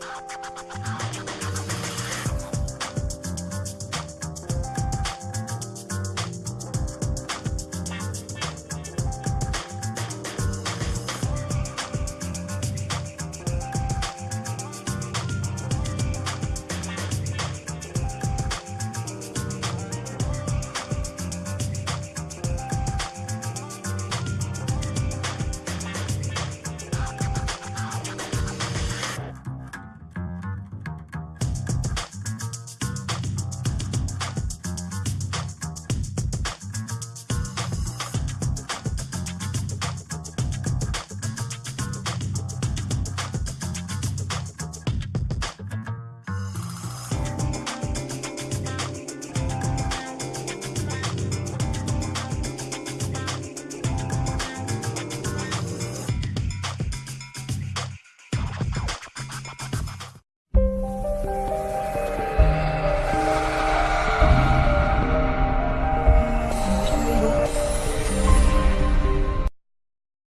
you